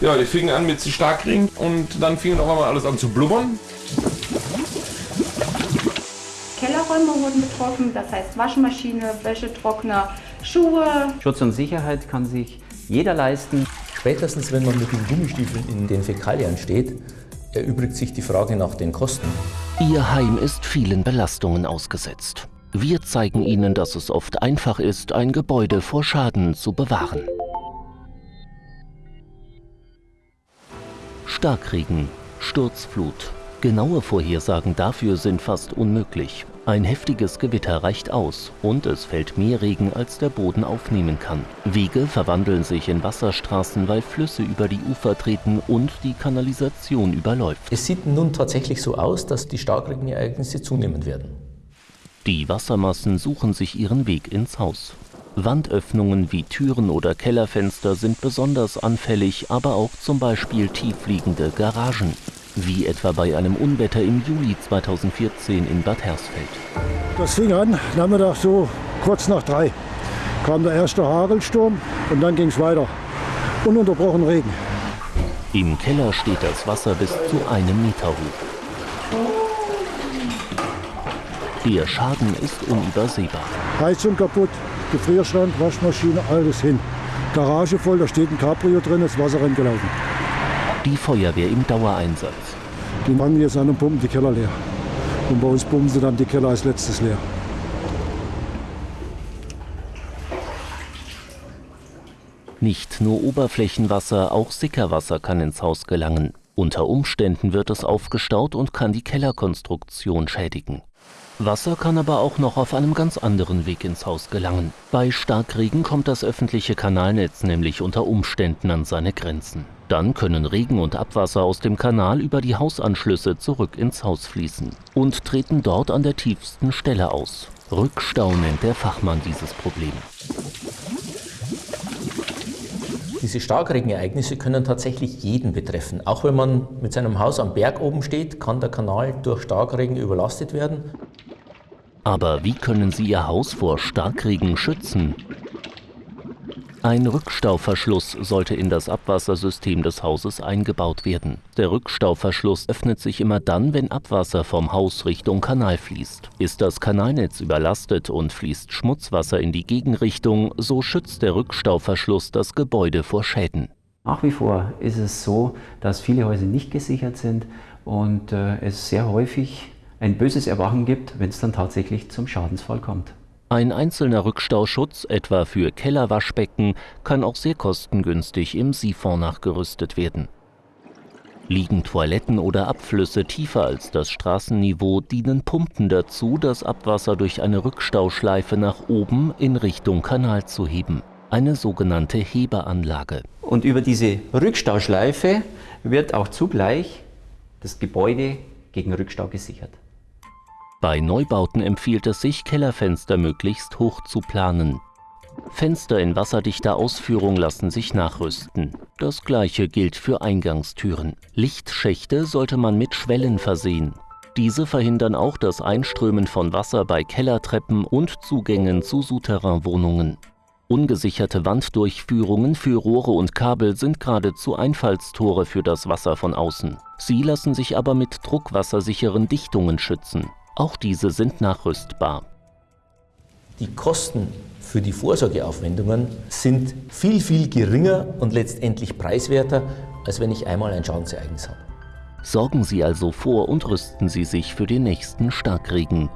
Ja, die fingen an mit Starkregen und dann fing auf einmal alles an zu blubbern. Kellerräume wurden betroffen, das heißt Waschmaschine, Wäschetrockner, Schuhe. Schutz und Sicherheit kann sich jeder leisten. Spätestens, wenn man mit den Gummistiefeln in den Fäkalien steht, erübrigt sich die Frage nach den Kosten. Ihr Heim ist vielen Belastungen ausgesetzt. Wir zeigen Ihnen, dass es oft einfach ist, ein Gebäude vor Schaden zu bewahren. Starkregen, Sturzflut. Genaue Vorhersagen dafür sind fast unmöglich. Ein heftiges Gewitter reicht aus und es fällt mehr Regen, als der Boden aufnehmen kann. Wege verwandeln sich in Wasserstraßen, weil Flüsse über die Ufer treten und die Kanalisation überläuft. Es sieht nun tatsächlich so aus, dass die Starkregenereignisse zunehmen werden. Die Wassermassen suchen sich ihren Weg ins Haus. Wandöffnungen wie Türen oder Kellerfenster sind besonders anfällig, aber auch zum Beispiel tiefliegende Garagen wie etwa bei einem Unwetter im Juli 2014 in Bad Hersfeld. Das fing an, Nachmittag so kurz nach drei kam der erste Hagelsturm und dann ging es weiter. Ununterbrochen Regen. Im Keller steht das Wasser bis zu einem Meter hoch. Der Schaden ist unübersehbar. Heizung kaputt, Gefrierstand, Waschmaschine, alles hin. Garage voll, da steht ein Cabrio drin, das Wasser gelaufen. Die Feuerwehr im Dauereinsatz. Die fangen jetzt an und pumpen die Keller leer. Und bei uns pumpen sie dann die Keller als letztes leer. Nicht nur Oberflächenwasser, auch Sickerwasser kann ins Haus gelangen. Unter Umständen wird es aufgestaut und kann die Kellerkonstruktion schädigen. Wasser kann aber auch noch auf einem ganz anderen Weg ins Haus gelangen. Bei Starkregen kommt das öffentliche Kanalnetz nämlich unter Umständen an seine Grenzen. Dann können Regen und Abwasser aus dem Kanal über die Hausanschlüsse zurück ins Haus fließen und treten dort an der tiefsten Stelle aus. Rückstau nennt der Fachmann dieses Problem. Diese Starkregenereignisse können tatsächlich jeden betreffen. Auch wenn man mit seinem Haus am Berg oben steht, kann der Kanal durch Starkregen überlastet werden. Aber wie können Sie Ihr Haus vor Starkregen schützen? Ein Rückstauverschluss sollte in das Abwassersystem des Hauses eingebaut werden. Der Rückstauverschluss öffnet sich immer dann, wenn Abwasser vom Haus Richtung Kanal fließt. Ist das Kanalnetz überlastet und fließt Schmutzwasser in die Gegenrichtung, so schützt der Rückstauverschluss das Gebäude vor Schäden. Nach wie vor ist es so, dass viele Häuser nicht gesichert sind und äh, es sehr häufig ein böses Erwachen gibt, wenn es dann tatsächlich zum Schadensfall kommt. Ein einzelner Rückstauschutz, etwa für Kellerwaschbecken, kann auch sehr kostengünstig im Siphon nachgerüstet werden. Liegen Toiletten oder Abflüsse tiefer als das Straßenniveau, dienen Pumpen dazu, das Abwasser durch eine Rückstauschleife nach oben in Richtung Kanal zu heben. Eine sogenannte Hebeanlage. Und über diese Rückstauschleife wird auch zugleich das Gebäude gegen Rückstau gesichert. Bei Neubauten empfiehlt es sich, Kellerfenster möglichst hoch zu planen. Fenster in wasserdichter Ausführung lassen sich nachrüsten. Das gleiche gilt für Eingangstüren. Lichtschächte sollte man mit Schwellen versehen. Diese verhindern auch das Einströmen von Wasser bei Kellertreppen und Zugängen zu Souterrainwohnungen. Ungesicherte Wanddurchführungen für Rohre und Kabel sind geradezu Einfallstore für das Wasser von außen. Sie lassen sich aber mit druckwassersicheren Dichtungen schützen. Auch diese sind nachrüstbar. Die Kosten für die Vorsorgeaufwendungen sind viel, viel geringer und letztendlich preiswerter, als wenn ich einmal ein Schadensereignis habe. Sorgen Sie also vor und rüsten Sie sich für den nächsten Starkregen.